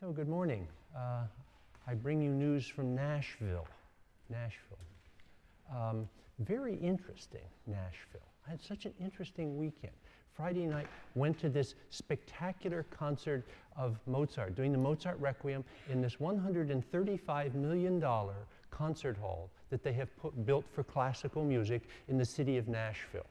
So, good morning. Uh, I bring you news from Nashville. Nashville. Um, very interesting, Nashville. I had such an interesting weekend. Friday night, went to this spectacular concert of Mozart, doing the Mozart Requiem in this $135 million concert hall that they have put, built for classical music in the city of Nashville.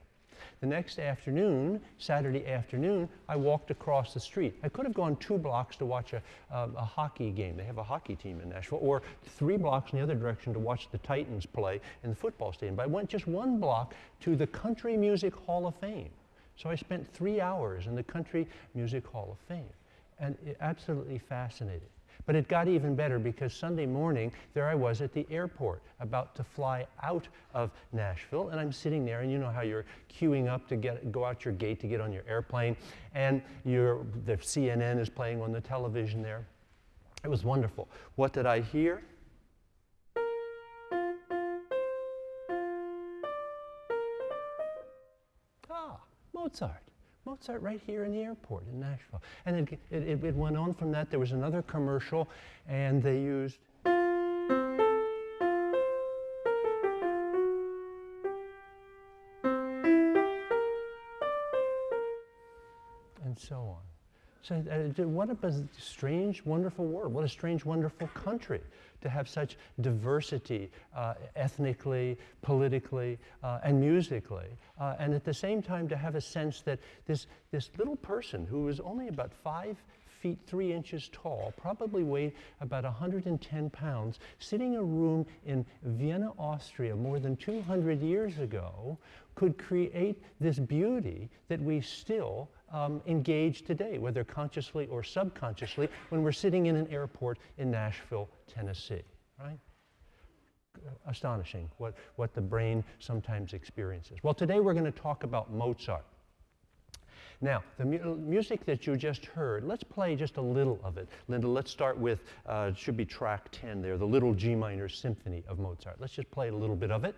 The next afternoon, Saturday afternoon, I walked across the street. I could have gone two blocks to watch a, uh, a hockey game. They have a hockey team in Nashville, or three blocks in the other direction to watch the Titans play in the football stadium. But I went just one block to the Country Music Hall of Fame. So I spent three hours in the Country Music Hall of Fame, and it, absolutely fascinating. But it got even better because Sunday morning, there I was at the airport about to fly out of Nashville. And I'm sitting there, and you know how you're queuing up to get, go out your gate to get on your airplane, and the CNN is playing on the television there. It was wonderful. What did I hear? Ah, Mozart. Mozart right here in the airport in Nashville. And it, it, it went on from that. There was another commercial, and they used. And so on. So, uh, what a strange, wonderful world. What a strange, wonderful country to have such diversity uh, ethnically, politically, uh, and musically. Uh, and at the same time, to have a sense that this, this little person who was only about five feet three inches tall, probably weighed about 110 pounds, sitting in a room in Vienna, Austria, more than 200 years ago, could create this beauty that we still um, today, whether consciously or subconsciously, when we're sitting in an airport in Nashville, Tennessee, right? Astonishing what, what the brain sometimes experiences. Well, today we're going to talk about Mozart. Now, the mu music that you just heard, let's play just a little of it. Linda, let's start with, uh, should be track 10 there, the Little G Minor Symphony of Mozart. Let's just play a little bit of it.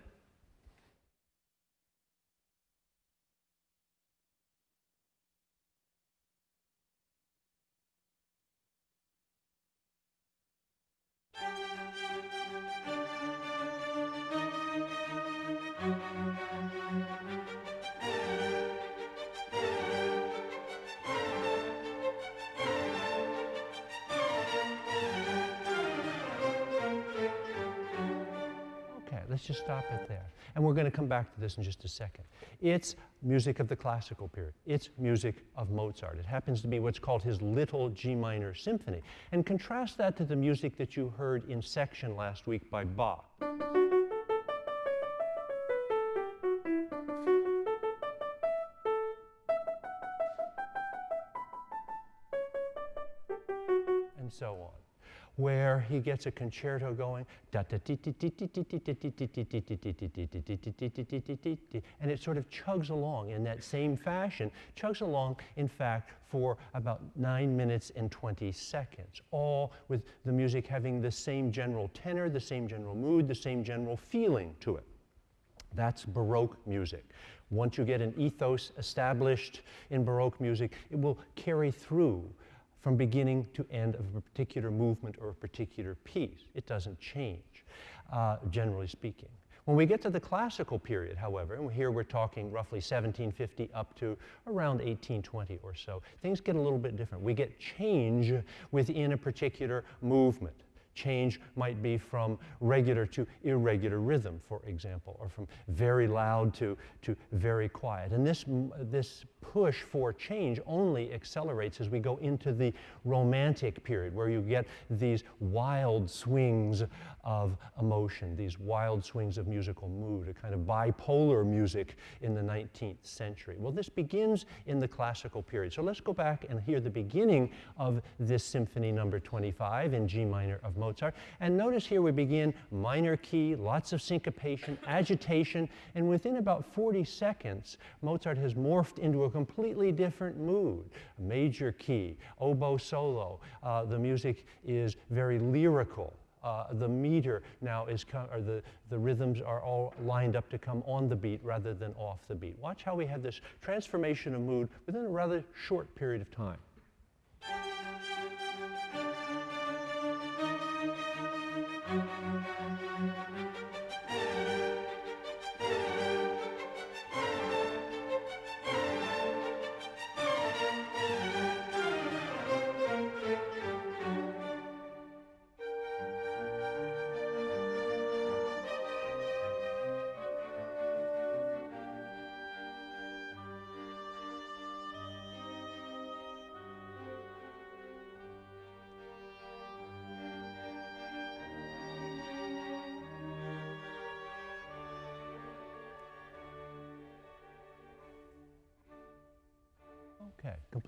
Back to this in just a second. It's music of the classical period. It's music of Mozart. It happens to be what's called his Little G Minor Symphony. And contrast that to the music that you heard in section last week by Bach. And so on where he gets a concerto going, and it sort of chugs along in that same fashion, chugs along, in fact, for about nine minutes and 20 seconds, all with the music having the same general tenor, the same general mood, the same general feeling to it. That's Baroque music. Once you get an ethos established in Baroque music, it will carry through from beginning to end of a particular movement or a particular piece. It doesn't change, uh, generally speaking. When we get to the classical period, however, and here we're talking roughly 1750 up to around 1820 or so, things get a little bit different. We get change within a particular movement. Change might be from regular to irregular rhythm, for example, or from very loud to, to very quiet. And this, this push for change only accelerates as we go into the romantic period, where you get these wild swings of emotion, these wild swings of musical mood, a kind of bipolar music in the 19th century. Well, this begins in the classical period. So let's go back and hear the beginning of this symphony number 25 in G minor of Mozart. And notice here we begin minor key, lots of syncopation, agitation, and within about 40 seconds, Mozart has morphed into a completely different mood. Major key, oboe solo. Uh, the music is very lyrical uh, the meter now is, com- or the, the rhythms are all lined up to come on the beat rather than off the beat. Watch how we have this transformation of mood within a rather short period of time.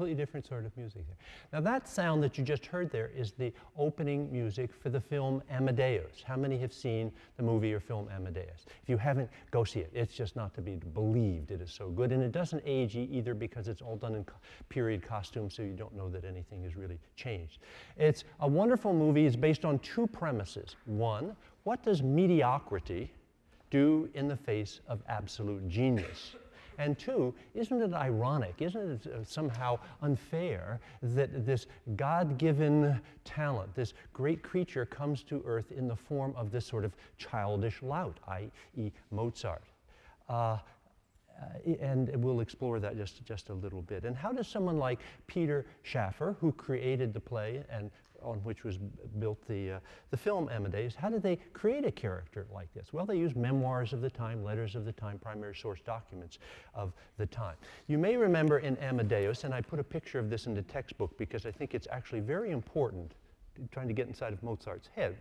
Completely different sort of music there. Now that sound that you just heard there is the opening music for the film Amadeus. How many have seen the movie or film Amadeus? If you haven't, go see it. It's just not to be believed. It is so good. And it doesn't age either because it's all done in co period costume, so you don't know that anything has really changed. It's a wonderful movie. It's based on two premises. One, what does mediocrity do in the face of absolute genius? And two, isn't it ironic, isn't it uh, somehow unfair that this God given talent, this great creature, comes to earth in the form of this sort of childish lout, i.e., Mozart? Uh, uh, and we'll explore that just, just a little bit. And how does someone like Peter Shaffer, who created the play and on which was built the, uh, the film Amadeus, how did they create a character like this? Well, they used memoirs of the time, letters of the time, primary source documents of the time. You may remember in Amadeus, and I put a picture of this in the textbook because I think it's actually very important, trying to get inside of Mozart's head,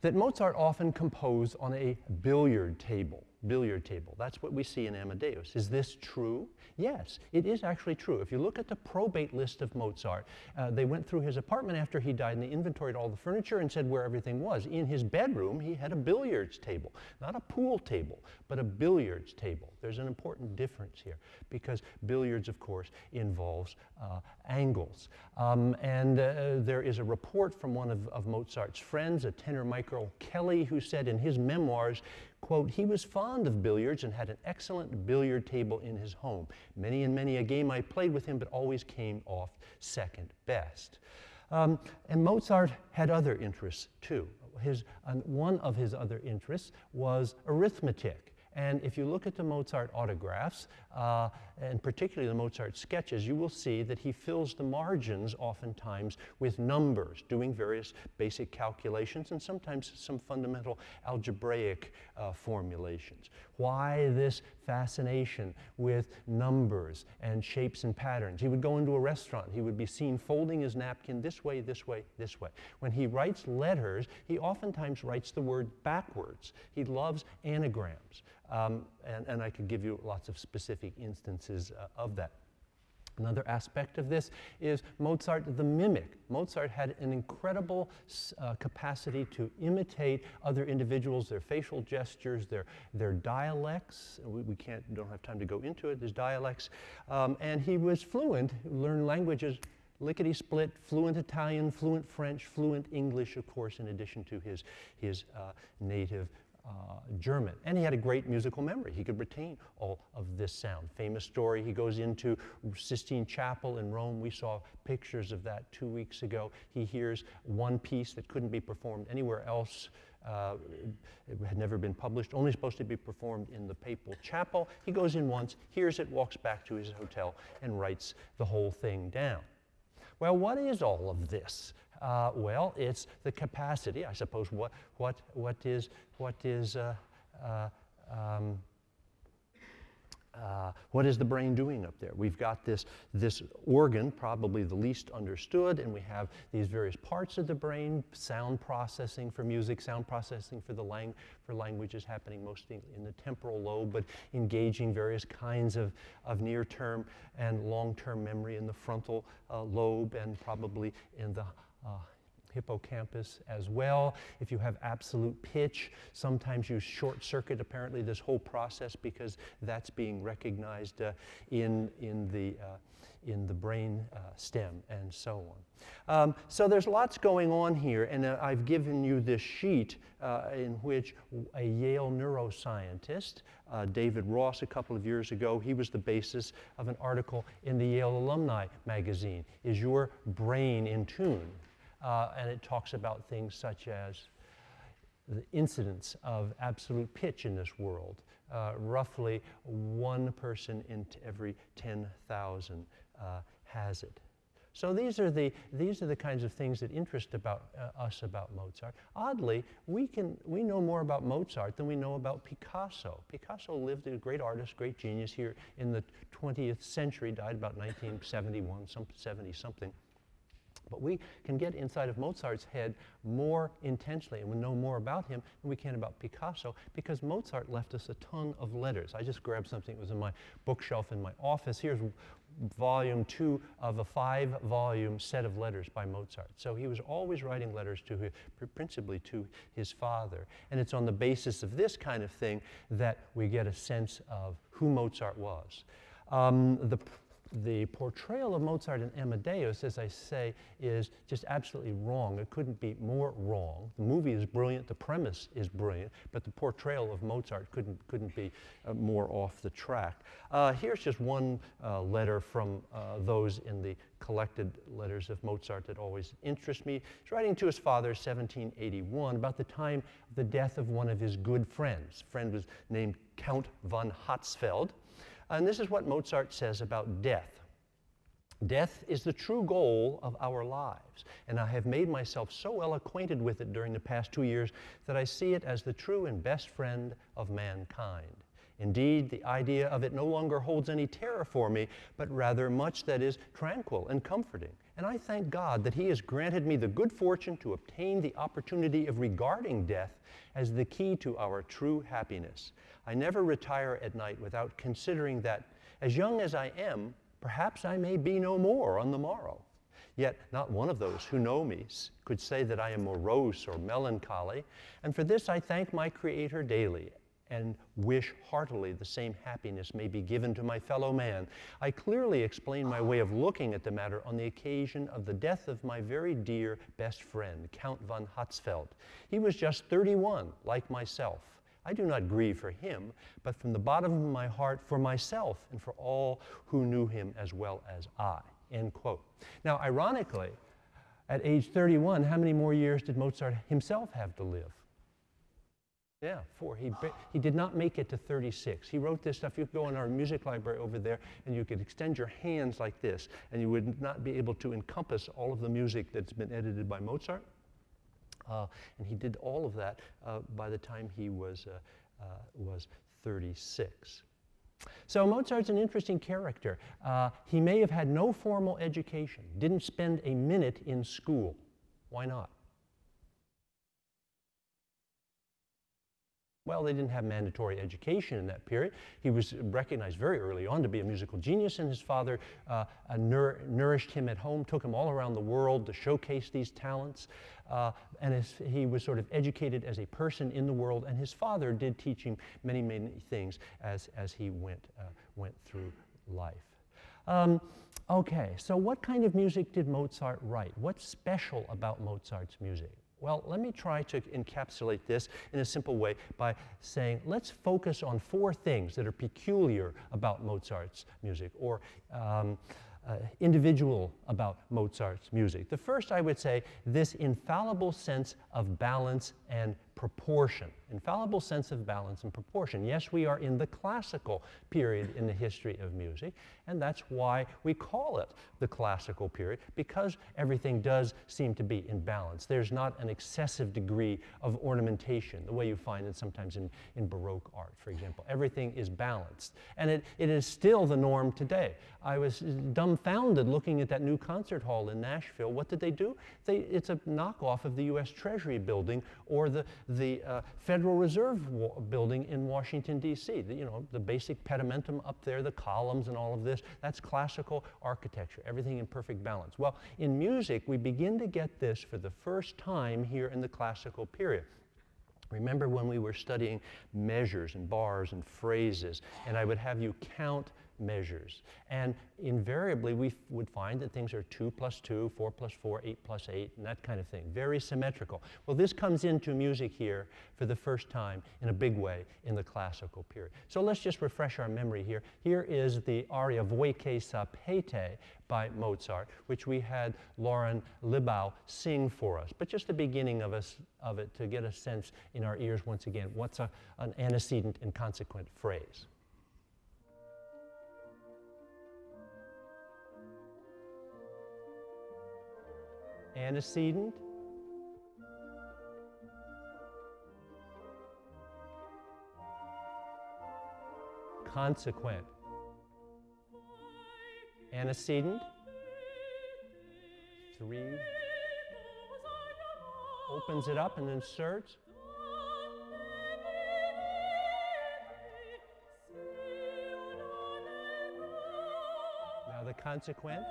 that Mozart often composed on a billiard table billiard table. That's what we see in Amadeus. Is this true? Yes, it is actually true. If you look at the probate list of Mozart, uh, they went through his apartment after he died and they inventoried all the furniture and said where everything was. In his bedroom, he had a billiards table, not a pool table, but a billiards table. There's an important difference here because billiards, of course, involves uh, angles. Um, and uh, there is a report from one of, of Mozart's friends, a tenor Michael Kelly, who said in his memoirs, quote, he was fond of billiards and had an excellent billiard table in his home. Many and many a game I played with him, but always came off second best. Um, and Mozart had other interests too. His, one of his other interests was arithmetic. And if you look at the Mozart autographs, uh, and particularly the Mozart sketches, you will see that he fills the margins oftentimes with numbers, doing various basic calculations and sometimes some fundamental algebraic uh, formulations. Why this fascination with numbers and shapes and patterns? He would go into a restaurant, he would be seen folding his napkin this way, this way, this way. When he writes letters, he oftentimes writes the word backwards. He loves anagrams. Um, and, and I could give you lots of specific instances uh, of that. Another aspect of this is Mozart the mimic. Mozart had an incredible uh, capacity to imitate other individuals, their facial gestures, their, their dialects. We, we can't, don't have time to go into it, there's dialects. Um, and he was fluent, learned languages lickety split, fluent Italian, fluent French, fluent English, of course, in addition to his, his uh, native uh, German. And he had a great musical memory. He could retain all of this sound. Famous story, he goes into Sistine Chapel in Rome. We saw pictures of that two weeks ago. He hears one piece that couldn't be performed anywhere else. Uh, it had never been published, only supposed to be performed in the papal chapel. He goes in once, hears it, walks back to his hotel, and writes the whole thing down. Well, what is all of this? Uh, well, it's the capacity, I suppose. What, what, what is, what is, uh, uh, um, uh, what is the brain doing up there? We've got this, this organ, probably the least understood, and we have these various parts of the brain, sound processing for music, sound processing for, the lang for languages happening mostly in the temporal lobe, but engaging various kinds of, of near-term and long-term memory in the frontal uh, lobe and probably in the uh, hippocampus as well. If you have absolute pitch, sometimes you short circuit apparently this whole process because that's being recognized uh, in, in, the, uh, in the brain uh, stem and so on. Um, so there's lots going on here, and uh, I've given you this sheet uh, in which a Yale neuroscientist, uh, David Ross, a couple of years ago, he was the basis of an article in the Yale Alumni magazine. Is your brain in tune? Uh, and it talks about things such as the incidence of absolute pitch in this world. Uh, roughly one person in every 10,000 uh, has it. So these are, the, these are the kinds of things that interest about, uh, us about Mozart. Oddly, we, can, we know more about Mozart than we know about Picasso. Picasso lived a great artist, great genius here in the 20th century, died about 1971, some 70 something. But we can get inside of Mozart's head more intensely and we know more about him than we can about Picasso because Mozart left us a ton of letters. I just grabbed something that was in my bookshelf in my office. Here's volume two of a five volume set of letters by Mozart. So he was always writing letters to his, principally to his father. And it's on the basis of this kind of thing that we get a sense of who Mozart was. Um, the the portrayal of Mozart in Amadeus, as I say, is just absolutely wrong. It couldn't be more wrong. The movie is brilliant, the premise is brilliant, but the portrayal of Mozart couldn't, couldn't be uh, more off the track. Uh, here's just one uh, letter from uh, those in the collected letters of Mozart that always interest me. He's writing to his father, 1781, about the time of the death of one of his good friends. A friend was named Count von Hatzfeld. And this is what Mozart says about death. Death is the true goal of our lives, and I have made myself so well acquainted with it during the past two years that I see it as the true and best friend of mankind. Indeed, the idea of it no longer holds any terror for me, but rather much that is tranquil and comforting. And I thank God that He has granted me the good fortune to obtain the opportunity of regarding death as the key to our true happiness. I never retire at night without considering that, as young as I am, perhaps I may be no more on the morrow. Yet not one of those who know me could say that I am morose or melancholy, and for this I thank my Creator daily and wish heartily the same happiness may be given to my fellow man. I clearly explain my way of looking at the matter on the occasion of the death of my very dear best friend, Count von Hatzfeld. He was just 31, like myself. I do not grieve for him, but from the bottom of my heart for myself and for all who knew him as well as I. End quote. Now, ironically, at age 31, how many more years did Mozart himself have to live? Yeah, four. He, he did not make it to 36. He wrote this stuff. You could go in our music library over there and you could extend your hands like this, and you would not be able to encompass all of the music that's been edited by Mozart. Uh, and he did all of that uh, by the time he was, uh, was 36. So Mozart's an interesting character. Uh, he may have had no formal education, didn't spend a minute in school. Why not? Well, they didn't have mandatory education in that period. He was recognized very early on to be a musical genius, and his father uh, uh, nour nourished him at home, took him all around the world to showcase these talents. Uh, and he was sort of educated as a person in the world, and his father did teach him many, many things as, as he went, uh, went through life. Um, okay, so what kind of music did Mozart write? What's special about Mozart's music? Well, let me try to encapsulate this in a simple way by saying let's focus on four things that are peculiar about Mozart's music or um, uh, individual about Mozart's music. The first, I would say, this infallible sense of balance and proportion, infallible sense of balance and proportion. Yes, we are in the classical period in the history of music, and that's why we call it the classical period, because everything does seem to be in balance. There's not an excessive degree of ornamentation, the way you find it sometimes in, in Baroque art, for example. Everything is balanced, and it, it is still the norm today. I was dumbfounded looking at that new concert hall in Nashville. What did they do? They, it's a knockoff of the U.S. Treasury building or the, the uh, Federal Reserve building in Washington, D.C. you know, the basic pedimentum up there, the columns and all of this, that's classical architecture, everything in perfect balance. Well, in music, we begin to get this for the first time here in the classical period. Remember when we were studying measures and bars and phrases, and I would have you count measures. And invariably, we would find that things are 2 plus 2, 4 plus 4, 8 plus 8, and that kind of thing. Very symmetrical. Well, this comes into music here for the first time in a big way in the classical period. So let's just refresh our memory here. Here is the aria Voi che sapete by Mozart, which we had Lauren Libau sing for us. But just the beginning of, us, of it to get a sense in our ears once again, what's a, an antecedent and consequent phrase. Antecedent, consequent, antecedent, three, opens it up and inserts. Now the consequent.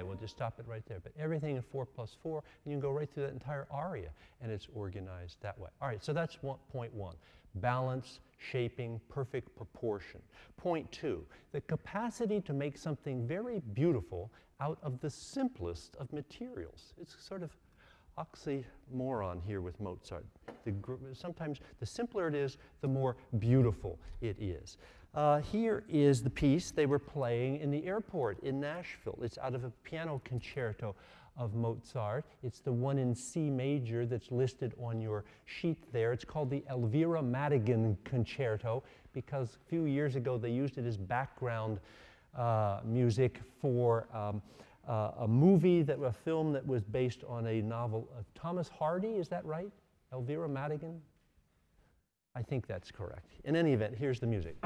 Okay, we'll just stop it right there. But everything in 4 plus 4, and you can go right through that entire aria, and it's organized that way. All right, so that's one, point one. Balance, shaping, perfect proportion. Point two, the capacity to make something very beautiful out of the simplest of materials. It's sort of oxymoron here with Mozart. The, sometimes the simpler it is, the more beautiful it is. Uh, here is the piece they were playing in the airport in Nashville. It's out of a piano concerto of Mozart. It's the one in C major that's listed on your sheet there. It's called the Elvira Madigan Concerto because a few years ago they used it as background uh, music for um, uh, a movie that a film that was based on a novel of Thomas Hardy. Is that right? Elvira Madigan. I think that's correct. In any event, here's the music.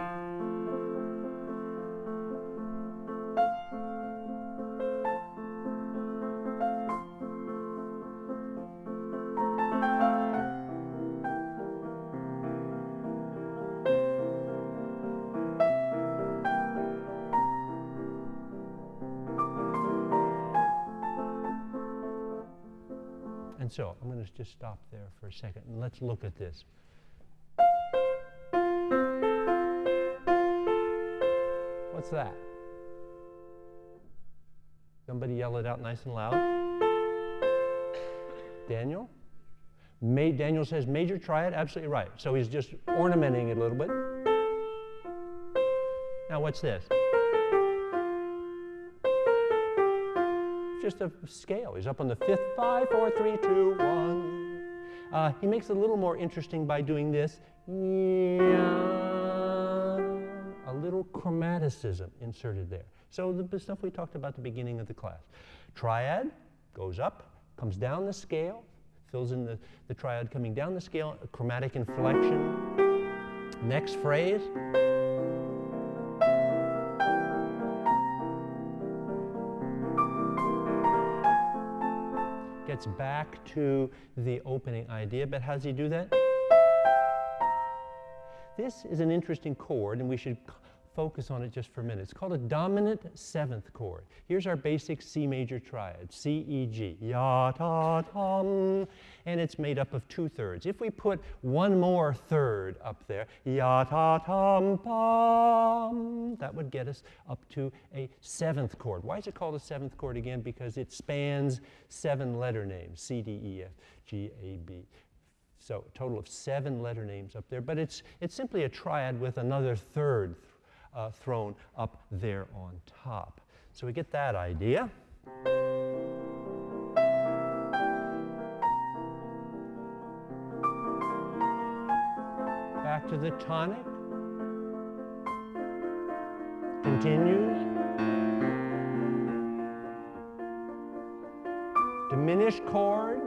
And so I'm going to just stop there for a second and let's look at this. What's that? Somebody yell it out nice and loud. Daniel? Daniel says major triad, absolutely right. So he's just ornamenting it a little bit. Now what's this? just a scale. He's up on the fifth, five, four, three, two, one. Uh, he makes it a little more interesting by doing this. A chromaticism inserted there. So the stuff we talked about at the beginning of the class. Triad goes up, comes down the scale, fills in the, the triad coming down the scale, chromatic inflection. Next phrase. gets back to the opening idea, but how does he do that? This is an interesting chord, and we should focus on it just for a minute. It's called a dominant seventh chord. Here's our basic C major triad, C, E, G, ya, ta, tum, and it's made up of two thirds. If we put one more third up there, ya, ta, tum, pum, that would get us up to a seventh chord. Why is it called a seventh chord again? Because it spans seven letter names, C, D, E, F, G, A, B. So a total of seven letter names up there, but it's, it's simply a triad with another third uh, thrown up there on top. So we get that idea. Back to the tonic. Continues. Diminished chord.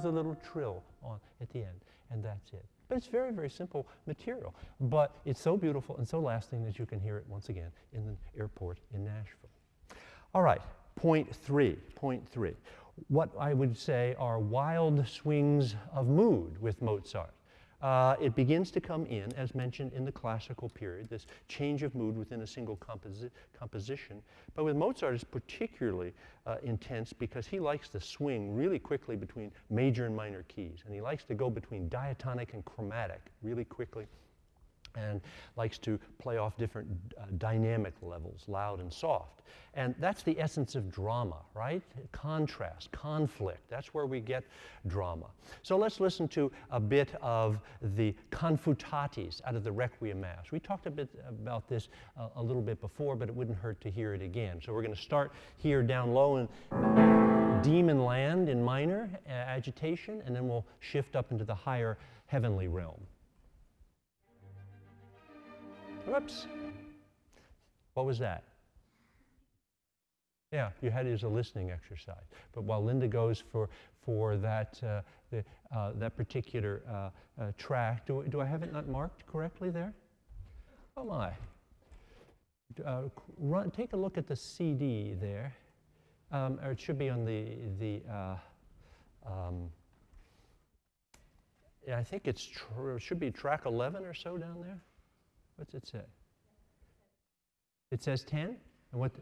Throws a little trill on at the end, and that's it. But it's very, very simple material. But it's so beautiful and so lasting that you can hear it once again in the airport in Nashville. All right, point three, point three. What I would say are wild swings of mood with Mozart. Uh, it begins to come in, as mentioned in the classical period, this change of mood within a single composi composition. But with Mozart, it's particularly uh, intense because he likes to swing really quickly between major and minor keys. And he likes to go between diatonic and chromatic really quickly and likes to play off different uh, dynamic levels, loud and soft. And that's the essence of drama, right? Contrast, conflict. That's where we get drama. So let's listen to a bit of the confutatis out of the Requiem Mass. We talked a bit about this uh, a little bit before, but it wouldn't hurt to hear it again. So we're going to start here down low in demon land in minor uh, agitation, and then we'll shift up into the higher heavenly realm. Whoops. What was that? Yeah, you had it as a listening exercise. But while Linda goes for, for that, uh, the, uh, that particular uh, uh track, do, do I have it not marked correctly there? Oh my. uh, run, take a look at the CD there, um, or it should be on the, the uh, um, I think it's it should be track 11 or so down there. What's it say? It says 10? And what?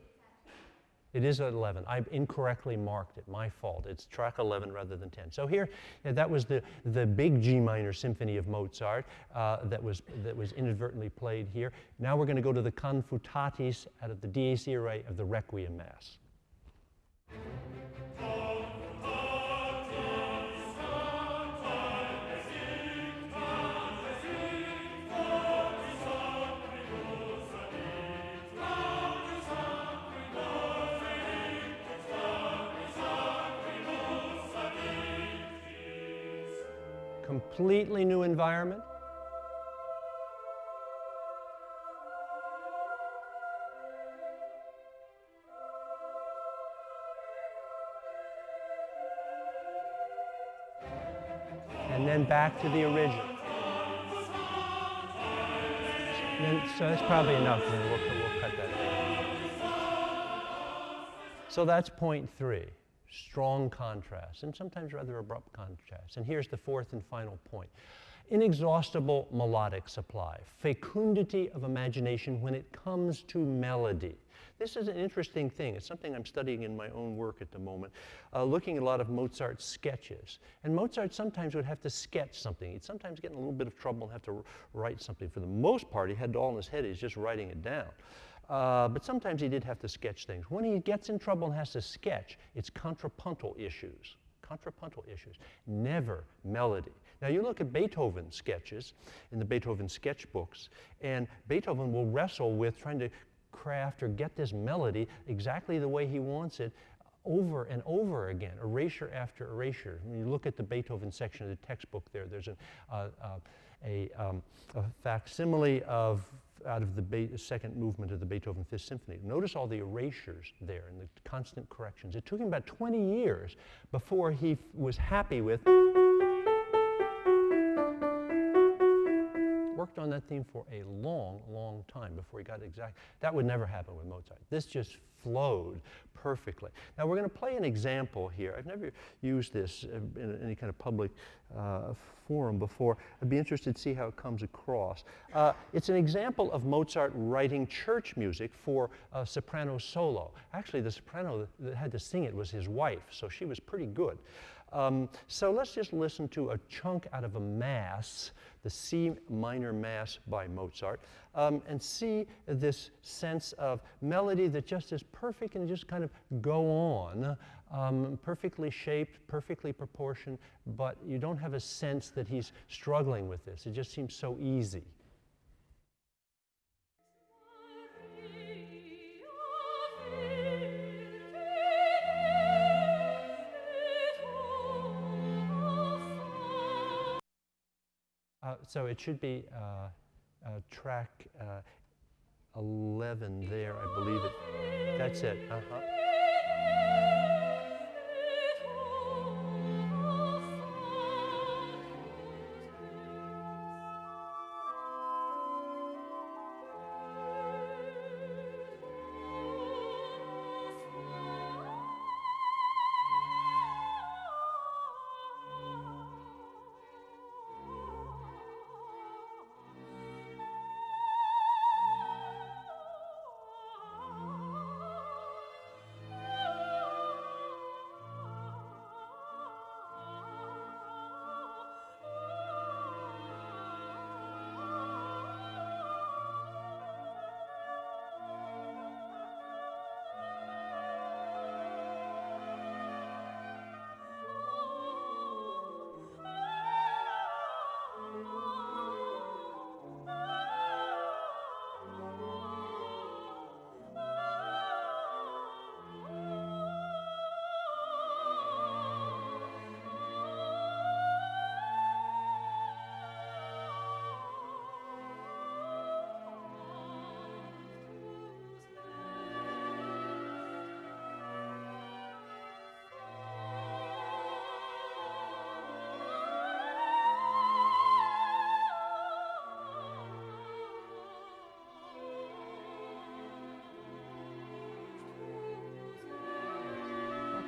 It is 11. I incorrectly marked it. My fault. It's track 11 rather than 10. So here, yeah, that was the, the big G minor symphony of Mozart uh, that, was, that was inadvertently played here. Now we're going to go to the Confutatis out of the Dies Irae of the Requiem Mass. Completely new environment. And then back to the original. Then, so that's probably enough. We'll, we'll cut that So that's point three strong contrasts, and sometimes rather abrupt contrasts. And here's the fourth and final point inexhaustible melodic supply, fecundity of imagination when it comes to melody. This is an interesting thing. It's something I'm studying in my own work at the moment, uh, looking at a lot of Mozart's sketches. And Mozart sometimes would have to sketch something. He'd sometimes get in a little bit of trouble and have to write something. For the most part, he had it all in his head. He's just writing it down. Uh, but sometimes he did have to sketch things. When he gets in trouble and has to sketch, it's contrapuntal issues. Contrapuntal issues, never melody. Now you look at Beethoven sketches in the Beethoven sketchbooks, and Beethoven will wrestle with trying to craft or get this melody exactly the way he wants it over and over again, erasure after erasure. When you look at the Beethoven section of the textbook there, there's a, uh, uh, a, um, a facsimile of out of the Be- second movement of the Beethoven Fifth Symphony. Notice all the erasures there and the constant corrections. It took him about 20 years before he was happy with. Worked on that theme for a long, long time before he got it exact. That would never happen with Mozart. This just flowed perfectly. Now we're going to play an example here. I've never used this in any kind of public uh, forum before. I'd be interested to see how it comes across. Uh, it's an example of Mozart writing church music for a soprano solo. Actually, the soprano that had to sing it was his wife, so she was pretty good. Um, so let's just listen to a chunk out of a mass, the C minor mass by Mozart, um, and see this sense of melody that just is perfect and just kind of go on, um, perfectly shaped, perfectly proportioned, but you don't have a sense that he's struggling with this. It just seems so easy. So it should be uh, uh, track uh, 11 there, I believe it. That's it. Uh-huh.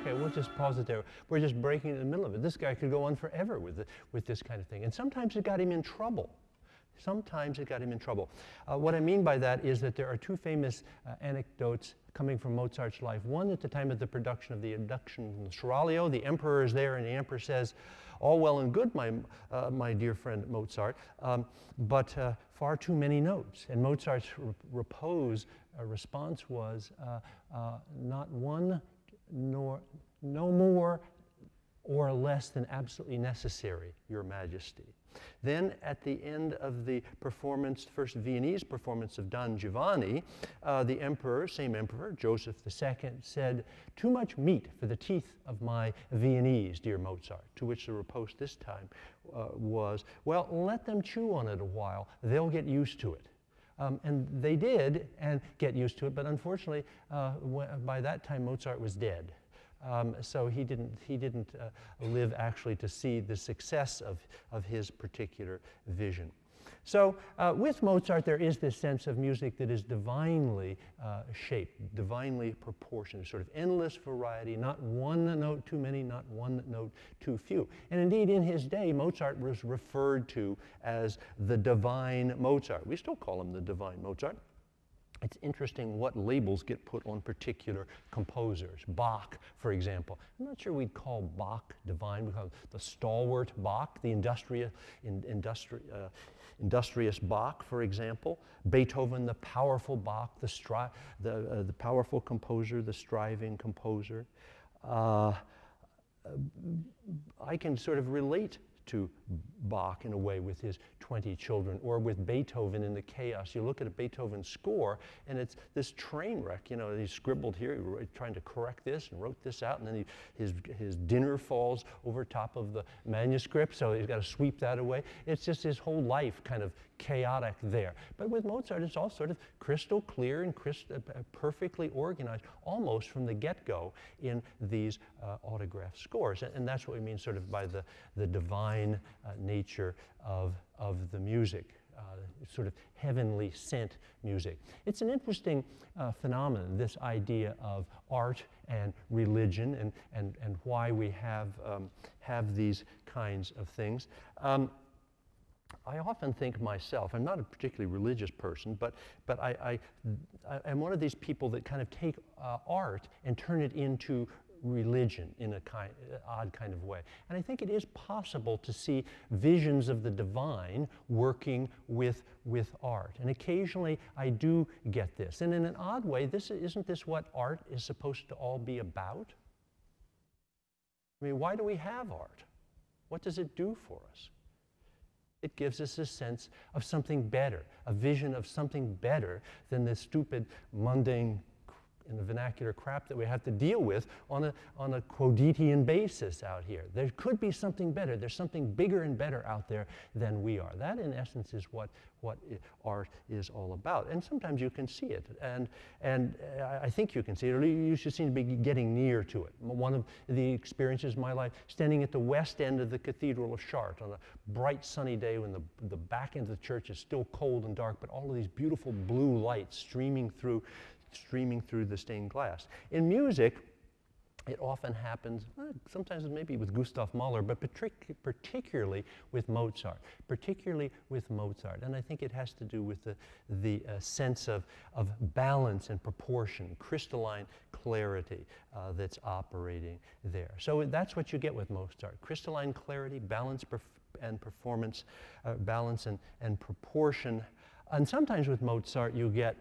Okay, we'll just pause it there. We're just breaking in the middle of it. This guy could go on forever with, the, with this kind of thing. And sometimes it got him in trouble. Sometimes it got him in trouble. Uh, what I mean by that is that there are two famous uh, anecdotes coming from Mozart's life. One at the time of the production of the Abduction Seraglio, the emperor is there, and the emperor says, all well and good, my, uh, my dear friend Mozart, um, but uh, far too many notes. And Mozart's re repose uh, response was, uh, uh, not one nor no more or less than absolutely necessary, Your Majesty. Then at the end of the performance, first Viennese performance of Don Giovanni, uh, the emperor, same emperor, Joseph II, said, too much meat for the teeth of my Viennese, dear Mozart, to which the riposte this time uh, was, well, let them chew on it a while. They'll get used to it. Um, and they did and get used to it, but unfortunately, uh, by that time, Mozart was dead. Um, so he didn't, he didn't uh, live actually to see the success of, of his particular vision. So uh, with Mozart, there is this sense of music that is divinely uh, shaped, divinely proportioned, sort of endless variety, not one note too many, not one note too few. And indeed, in his day, Mozart was referred to as the divine Mozart. We still call him the divine Mozart. It's interesting what labels get put on particular composers. Bach, for example. I'm not sure we'd call Bach divine. We call the stalwart Bach, the industri in, industri uh, industrious Bach, for example. Beethoven, the powerful Bach, the, stri the, uh, the powerful composer, the striving composer. Uh, I can sort of relate to Bach in a way with his 20 children, or with Beethoven in the chaos. You look at a Beethoven score, and it's this train wreck. You know, he scribbled here, he wrote, trying to correct this and wrote this out, and then he, his, his dinner falls over top of the manuscript, so he's got to sweep that away. It's just his whole life kind of chaotic there. But with Mozart, it's all sort of crystal clear and crystal, uh, perfectly organized, almost from the get-go in these uh, autograph scores. And, and, that's what we mean sort of by the, the divine uh, nature of, of the music. Uh, sort of heavenly sent music. It's an interesting uh, phenomenon, this idea of art and religion and, and, and why we have, um, have these kinds of things. Um, I often think myself, I'm not a particularly religious person, but, but I, I, am one of these people that kind of take uh, art and turn it into religion in a kind, odd kind of way. And I think it is possible to see visions of the divine working with, with art. And occasionally I do get this. And in an odd way, this, isn't this what art is supposed to all be about? I mean, why do we have art? What does it do for us? It gives us a sense of something better, a vision of something better than the stupid, mundane, in the vernacular crap that we have to deal with on a, on a quotidian basis out here. There could be something better. There's something bigger and better out there than we are. That, in essence, is what, what art is all about. And sometimes you can see it. And, and uh, I think you can see it, or you should seem to be getting near to it. One of the experiences of my life, standing at the west end of the Cathedral of Chartres on a bright sunny day when the, the back end of the church is still cold and dark, but all of these beautiful blue lights streaming through, streaming through the stained glass. In music, it often happens, sometimes maybe with Gustav Mahler, but partic particularly with Mozart, particularly with Mozart. And I think it has to do with the, the uh, sense of, of balance and proportion, crystalline clarity uh, that's operating there. So that's what you get with Mozart, crystalline clarity, balance perf and performance, uh, balance and, and proportion. And sometimes with Mozart you get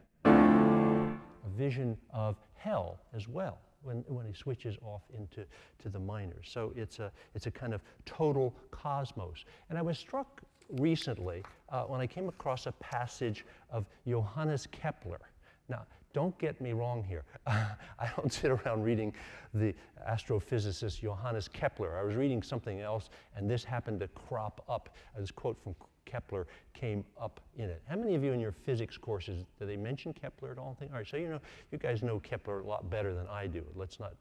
a vision of hell as well when, when he switches off into to the minors. So it's a, it's a kind of total cosmos. And I was struck recently uh, when I came across a passage of Johannes Kepler. Now, don't get me wrong here. I don't sit around reading the astrophysicist Johannes Kepler. I was reading something else, and this happened to crop up. This quote from Kepler came up in it. How many of you in your physics courses, do they mention Kepler at all? All right, so you know, you guys know Kepler a lot better than I do. Let's not,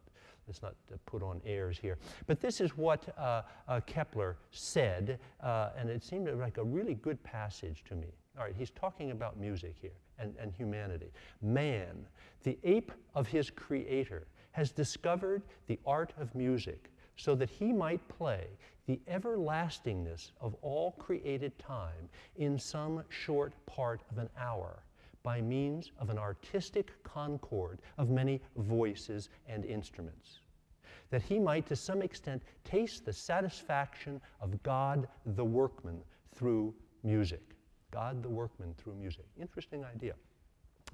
let's not uh, put on airs here. But this is what uh, uh, Kepler said, uh, and it seemed like a really good passage to me. All right, he's talking about music here and, and humanity. Man, the ape of his creator, has discovered the art of music so that he might play the everlastingness of all created time in some short part of an hour by means of an artistic concord of many voices and instruments, that he might to some extent taste the satisfaction of God the workman through music. God the workman through music. Interesting idea.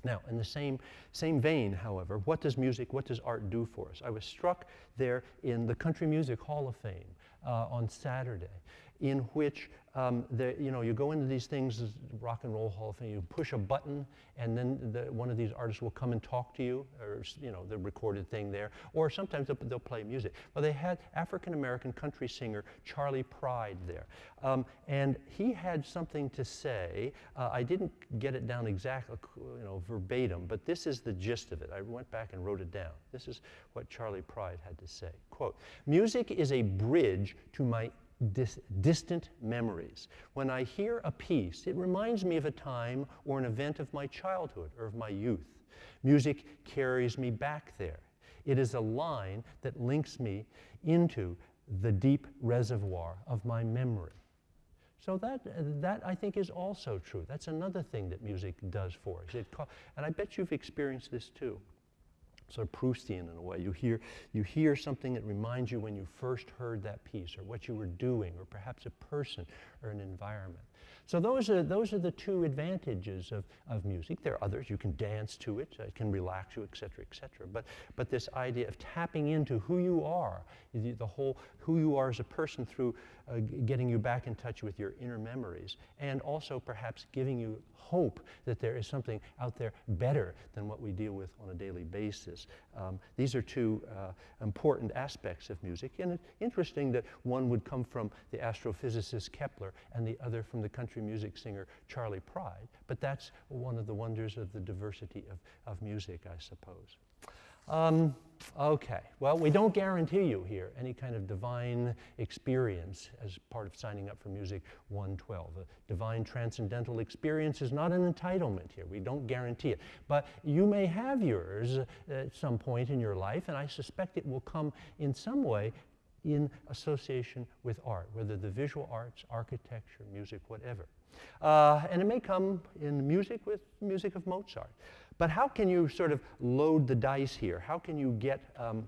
Now, in the same, same vein, however, what does music, what does art do for us? I was struck there in the Country Music Hall of Fame uh, on Saturday, in which um, the, you know, you go into these things, Rock and Roll Hall Fame, you push a button, and then the, one of these artists will come and talk to you, or you know, the recorded thing there, or sometimes they'll, they'll play music. Well, they had African American country singer Charley Pride there, um, and he had something to say. Uh, I didn't get it down exactly, you know, verbatim, but this is the gist of it. I went back and wrote it down. This is what Charley Pride had to say. Quote: "Music is a bridge to my dis distant memories. When I hear a piece, it reminds me of a time or an event of my childhood or of my youth. Music carries me back there. It is a line that links me into the deep reservoir of my memory. So that, that I think is also true. That's another thing that music does for us. It and I bet you've experienced this too sort of Proustian in a way. You hear, you hear something that reminds you when you first heard that piece or what you were doing or perhaps a person or an environment. So those are, those are the two advantages of, of music. There are others. You can dance to it. It can relax you, et cetera, et cetera. But, but this idea of tapping into who you are, the, the whole who you are as a person through uh, getting you back in touch with your inner memories, and also perhaps giving you hope that there is something out there better than what we deal with on a daily basis. Um, these are two uh, important aspects of music, and it's interesting that one would come from the astrophysicist Kepler and the other from the country music singer Charley Pride, but that's one of the wonders of the diversity of, of music, I suppose. Um, okay, well, we don't guarantee you here any kind of divine experience as part of signing up for Music 112. A divine transcendental experience is not an entitlement here. We don't guarantee it. But you may have yours at some point in your life, and I suspect it will come in some way in association with art, whether the visual arts, architecture, music, whatever. Uh, and it may come in music with music of Mozart. But how can you sort of load the dice here? How can you get um,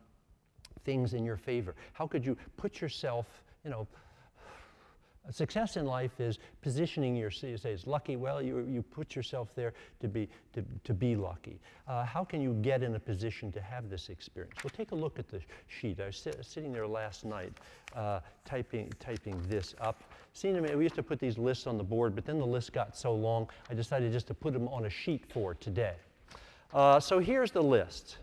things in your favor? How could you put yourself, you know, success in life is positioning yourself, you say it's lucky, well, you, you put yourself there to be, to, to be lucky. Uh, how can you get in a position to have this experience? Well, take a look at the sheet. I was sit, sitting there last night uh, typing, typing this up. Seen them, we used to put these lists on the board, but then the list got so long, I decided just to put them on a sheet for today. Uh, so here's the list.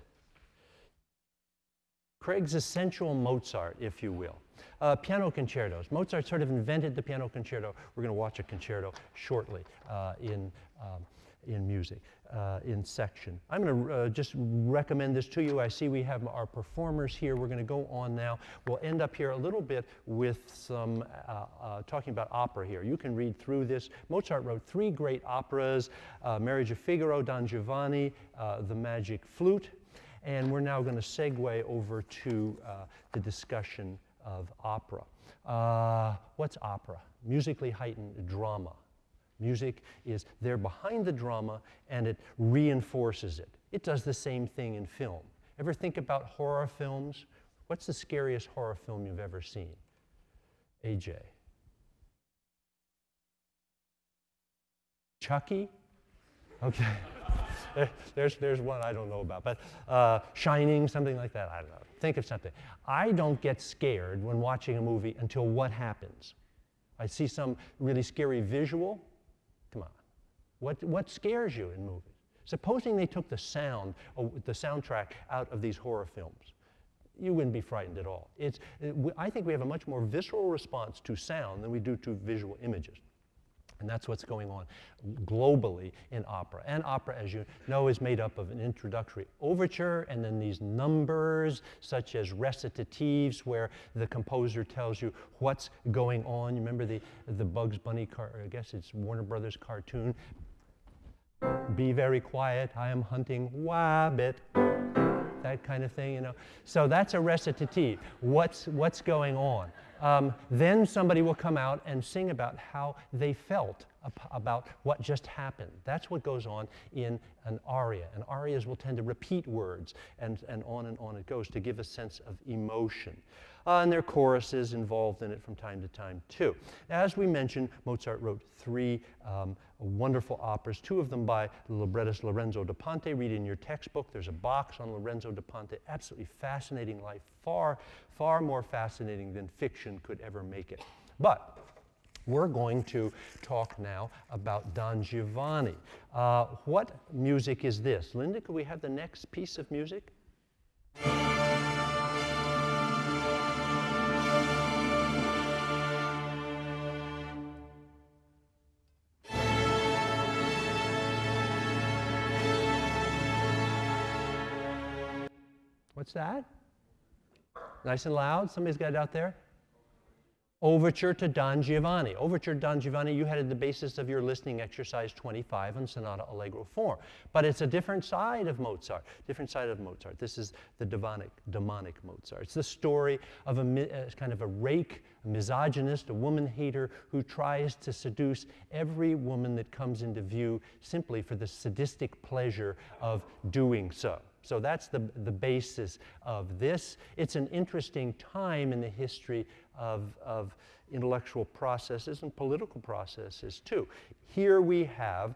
Craig's essential Mozart, if you will. Uh, piano concertos. Mozart sort of invented the piano concerto. We're going to watch a concerto shortly uh, in, um, in music, uh, in section. I'm going to uh, just recommend this to you. I see we have our performers here. We're going to go on now. We'll end up here a little bit with some uh, uh, talking about opera here. You can read through this. Mozart wrote three great operas, Marriage of Figaro, Don Giovanni, The Magic Flute, and we're now going to segue over to the discussion of opera. Uh, what's opera? Musically heightened drama. Music is there behind the drama and it reinforces it. It does the same thing in film. Ever think about horror films? What's the scariest horror film you've ever seen? AJ. Chucky? Okay. there's, there's one I don't know about, but uh, Shining, something like that. I don't know. Think of something. I don't get scared when watching a movie until what happens. I see some really scary visual. What, what scares you in movies? Supposing they took the sound, uh, the soundtrack out of these horror films, you wouldn't be frightened at all. It's, I think we have a much more visceral response to sound than we do to visual images. And that's what's going on globally in opera. And opera, as you know, is made up of an introductory overture and then these numbers, such as recitatives, where the composer tells you what's going on. You remember the, the Bugs Bunny, car, I guess it's Warner Brothers cartoon. Be very quiet, I am hunting Wabbit. that kind of thing, you know. So that's a recitative. What's, what's going on? Um, then somebody will come out and sing about how they felt about what just happened. That's what goes on in an aria. And arias will tend to repeat words, and, and on and on it goes to give a sense of emotion. Uh, and there are choruses involved in it from time to time, too. As we mentioned, Mozart wrote three um, wonderful operas, two of them by the librettist Lorenzo da Ponte. Read in your textbook. There's a box on Lorenzo da Ponte. Absolutely fascinating life, far, far more fascinating than fiction could ever make it. But we're going to talk now about Don Giovanni. Uh, what music is this? Linda, could we have the next piece of music? What's that? Nice and loud. Somebody's got it out there. Overture to Don Giovanni. Overture to Don Giovanni, you had the basis of your listening exercise 25 on Sonata Allegro form. But it's a different side of Mozart, different side of Mozart. This is the demonic, demonic Mozart. It's the story of a, a uh, kind of a rake, a misogynist, a woman hater who tries to seduce every woman that comes into view simply for the sadistic pleasure of doing so. So that's the, the basis of this. It's an interesting time in the history of, of intellectual processes and political processes too. Here we have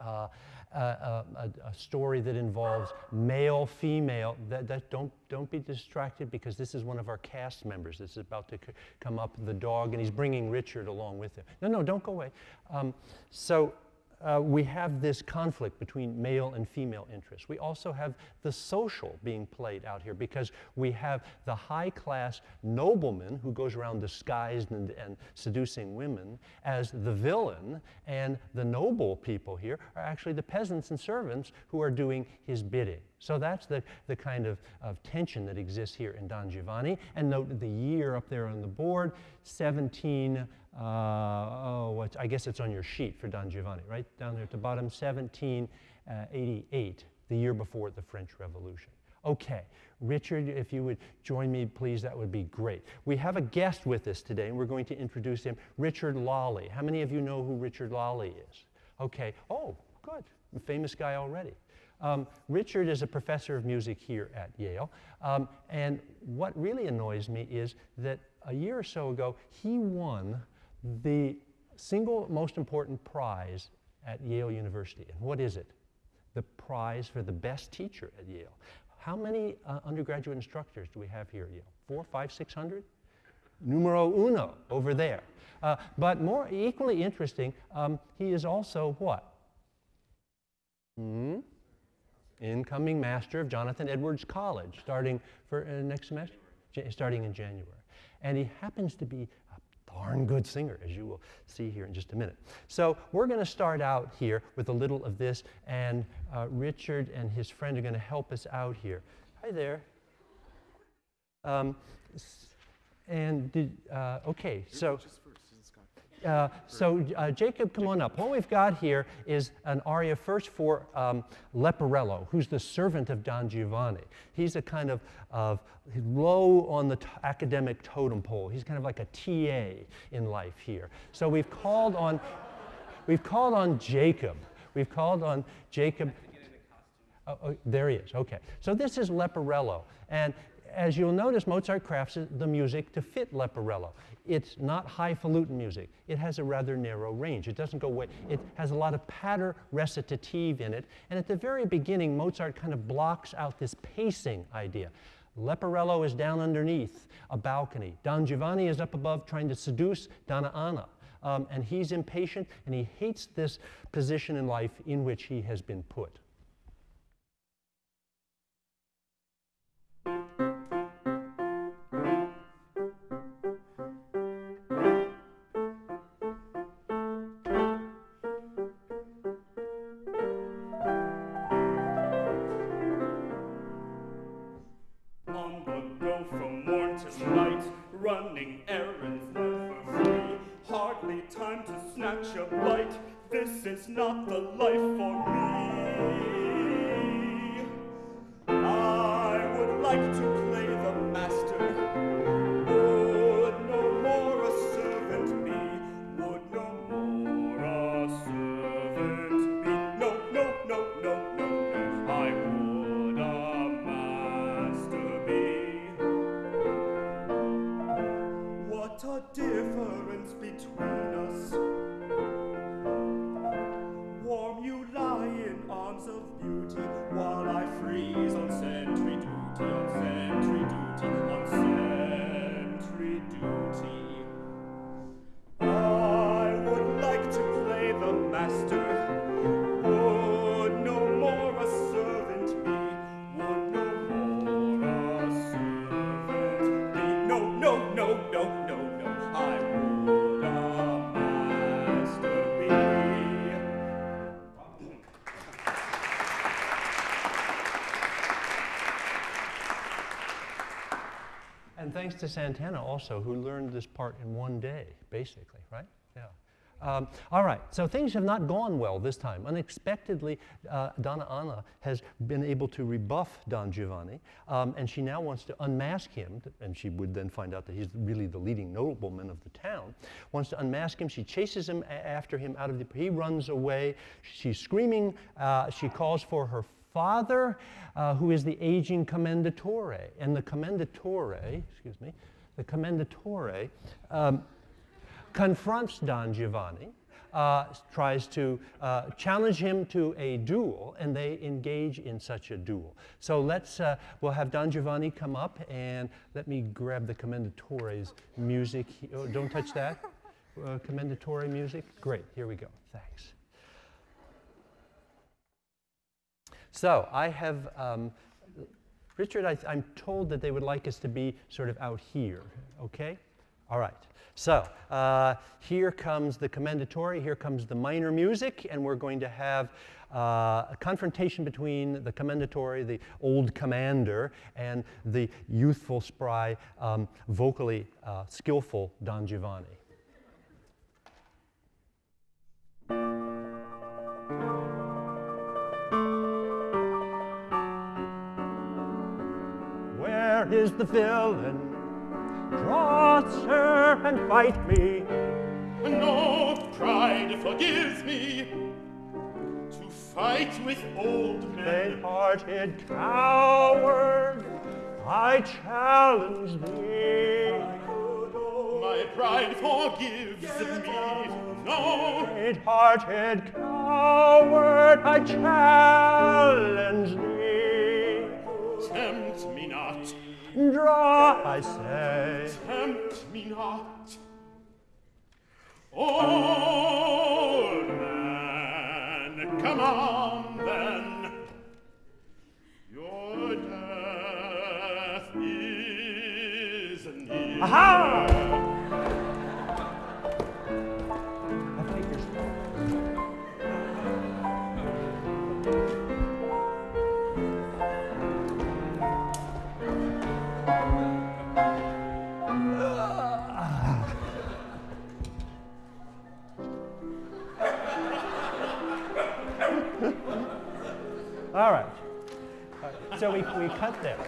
uh, a, a, a, story that involves male, female. That, that, don't, don't be distracted because this is one of our cast members. This is about to come up, the dog, and he's bringing Richard along with him. No, no, don't go away. Um, so uh, we have this conflict between male and female interests. We also have the social being played out here because we have the high class nobleman who goes around disguised and, and seducing women as the villain, and the noble people here are actually the peasants and servants who are doing his bidding. So that's the, the kind of, of tension that exists here in Don Giovanni. And note the year up there on the board, 17 uh, oh, I guess it's on your sheet for Don Giovanni, right down there at the bottom, 1788, the year before the French Revolution. Okay, Richard, if you would join me, please, that would be great. We have a guest with us today, and we're going to introduce him, Richard Lalli. How many of you know who Richard Lalli is? Okay, oh, good, famous guy already. Um, Richard is a professor of music here at Yale, um, and what really annoys me is that a year or so ago, he won the single most important prize at Yale University. And what is it? The prize for the best teacher at Yale. How many uh, undergraduate instructors do we have here at Yale? Four, five, six hundred? Numero uno over there. Uh, but more equally interesting, um, he is also what? Hmm? Incoming master of Jonathan Edwards College, starting for uh, next semester, starting in January. And he happens to be a darn good singer, as you will see here in just a minute. So we're going to start out here with a little of this, and uh, Richard and his friend are going to help us out here. Hi there. Um, and did, uh, okay, so. Uh, so uh, Jacob, come on up. What we've got here is an aria first for um, Leporello, who's the servant of Don Giovanni. He's a kind of, of low on the academic totem pole. He's kind of like a TA in life here. So we've called on, we've called on Jacob. We've called on Jacob. Oh, oh, there he is. Okay. So this is Leporello. And as you'll notice, Mozart crafts the music to fit Leporello. It's not highfalutin music. It has a rather narrow range. It doesn't go way. It has a lot of patter recitative in it. And at the very beginning, Mozart kind of blocks out this pacing idea. Leporello is down underneath a balcony. Don Giovanni is up above trying to seduce Donna Anna. Um, and he's impatient and he hates this position in life in which he has been put. Thanks to Santana also, who learned this part in one day, basically, right? Yeah. Um, all right, so things have not gone well this time. Unexpectedly, uh, Donna Anna has been able to rebuff Don Giovanni, um, and she now wants to unmask him, and she would then find out that he's really the leading nobleman of the town. Wants to unmask him. She chases him after him out of the. He runs away. She's screaming. Uh, she calls for her father, uh, who is the aging commendatore. And the commendatore, excuse me, the commendatore um, confronts Don Giovanni, uh, tries to uh, challenge him to a duel, and they engage in such a duel. So let's, uh, we'll have Don Giovanni come up, and let me grab the commendatore's music. Oh, don't touch that. Uh, commendatore music? Great, here we go. Thanks. So I have, um, Richard, I, I'm told that they would like us to be sort of out here, okay? All right. So uh, here comes the commendatore, here comes the minor music, and we're going to have uh, a confrontation between the commendatore, the old commander, and the youthful, spry, um, vocally uh, skillful Don Giovanni. Where is the villain? Draw, sir, and fight me. No pride forgives me to fight with old men. Faint-hearted coward, I challenge thee. My pride forgives me. No, Faint-hearted coward, I challenge thee. tempt me not, Draw, I say. tempt me not. Old man, come on then. Your death is near. Aha! All right. Right. So we, we cut there.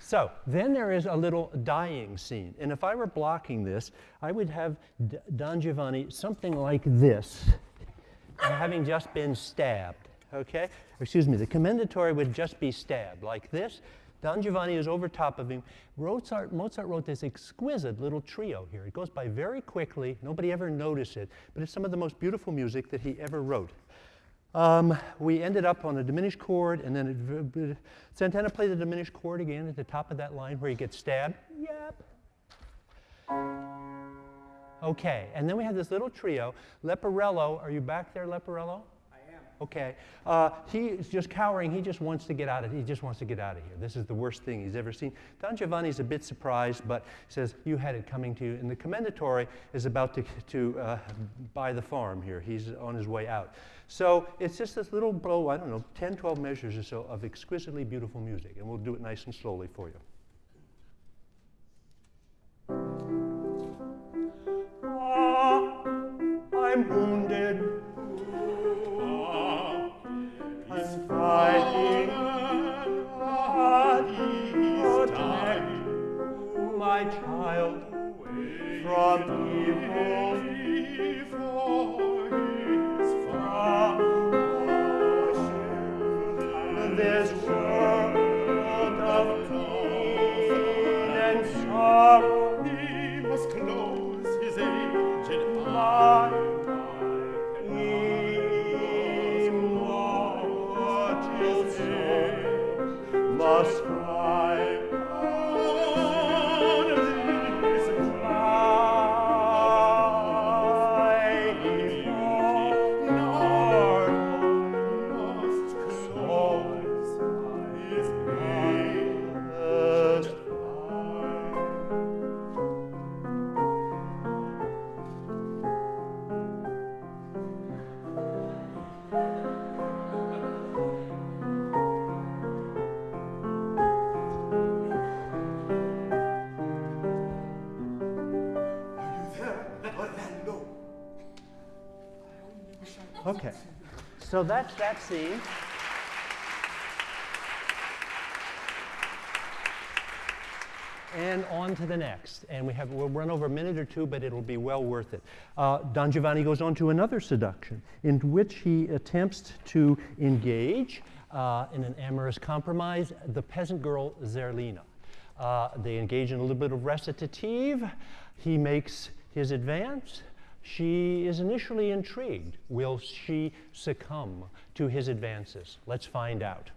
So then there is a little dying scene. And if I were blocking this, I would have D- Don Giovanni something like this, having just been stabbed. Okay? Excuse me, the commendatore would just be stabbed like this. Don Giovanni is over top of him. Mozart, Mozart wrote this exquisite little trio here. It goes by very quickly. Nobody ever noticed it, but it's some of the most beautiful music that he ever wrote. Um, we ended up on a diminished chord, and then it, Santana played the diminished chord again at the top of that line where he gets stabbed. Yep. Okay, and then we have this little trio. Leporello, are you back there, Leporello? Okay, uh, just cowering. He just wants to get out of. He just wants to get out of here. This is the worst thing he's ever seen. Don Giovanni's a bit surprised, but says, "You had it coming to you." And the commendatore is about to to uh, buy the farm here. He's on his way out. So it's just this little blow. I don't know, 10, 12 measures or so of exquisitely beautiful music, and we'll do it nice and slowly for you. Okay. So that's that scene. And on to the next. And we have, we'll run over a minute or two, but it'll be well worth it. Uh, Don Giovanni goes on to another seduction in which he attempts to engage uh, in an amorous compromise the peasant girl Zerlina. Uh, they engage in a little bit of recitative. He makes his advance. She is initially intrigued. Will she succumb to his advances? Let's find out.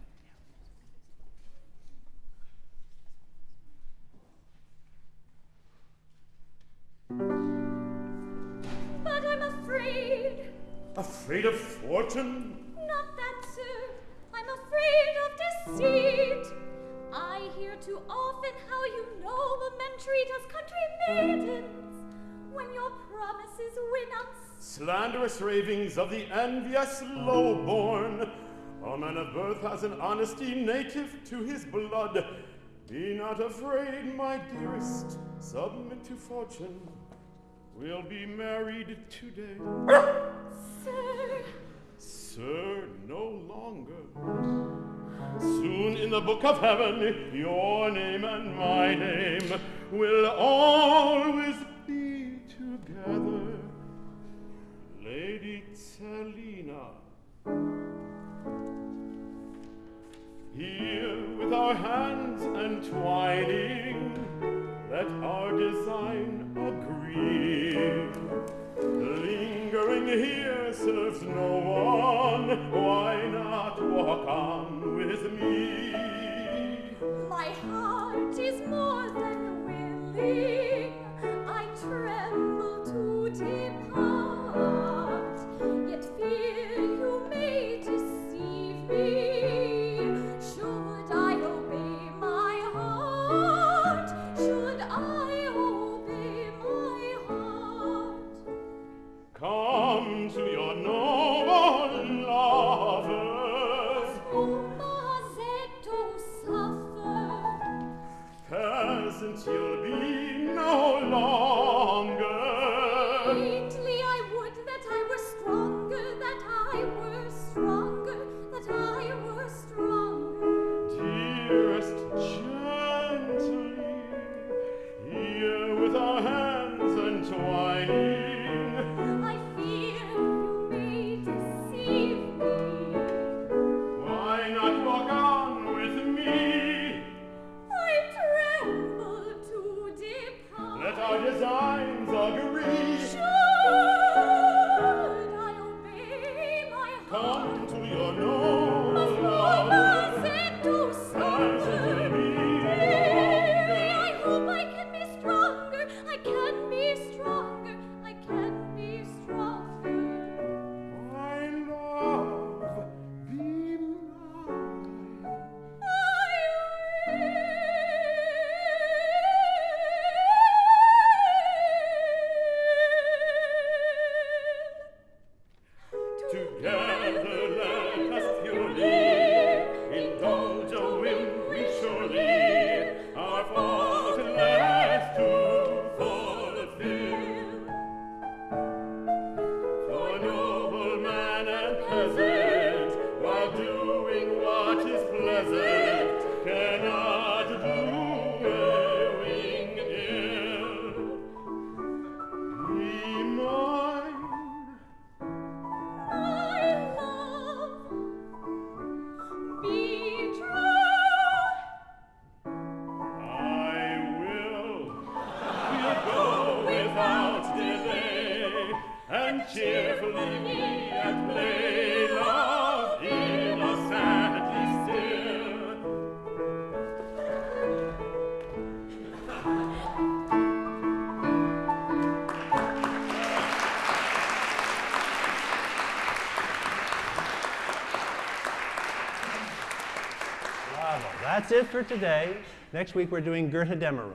But I'm afraid, Afraid of fortune? not that, sir. I'm afraid of deceit. I hear too often how you noble men treat us country maidens when your promises win us. Slanderous ravings of the envious lowborn. A man of birth has an honesty native to his blood. Be not afraid, my dearest. Submit to fortune. We'll be married today. Sir, Sir, no longer. Soon in the book of heaven, your name and my name will always entwining, let our design agree. Lingering here serves no one. Why not walk on with me? It for today. Next week we're doing Götterdämmerung.